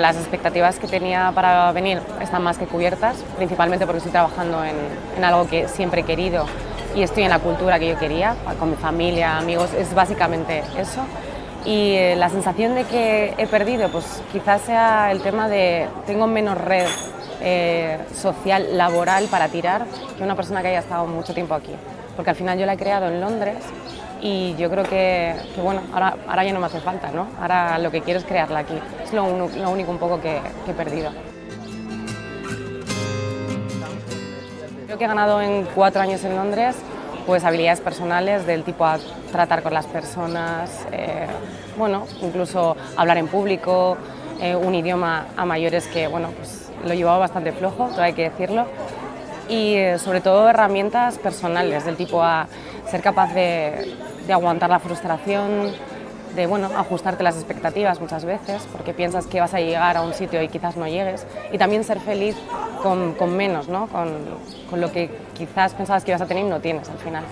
Las expectativas que tenía para venir están más que cubiertas, principalmente porque estoy trabajando en, algo que siempre he querido y estoy en la cultura que yo quería, con mi familia, amigos, es básicamente eso. Y eh, la sensación de que he perdido, pues quizás sea el tema de tengo menos red eh, social, laboral para tirar que una persona que haya estado mucho tiempo aquí. Porque al final yo la he creado en Londres y yo creo que, bueno, ahora, ahora ya no me hace falta, ¿no? Ahora lo que quiero es crearla aquí. Es lo, único un poco que, que he perdido. Creo que he ganado en cuatro años en Londres pues habilidades personales del tipo a tratar con las personas, eh, bueno, incluso hablar en público, eh, un idioma a mayores que, bueno, pues lo llevaba bastante flojo, todo hay que decirlo, y sobre todo herramientas personales del tipo a ser capaz de, de aguantar la frustración, de bueno, ajustarte las expectativas muchas veces, porque piensas que vas a llegar a un sitio y quizás no llegues, y también ser feliz con, con menos, ¿no? con, con lo que quizás pensabas que ibas a tener y no tienes al final.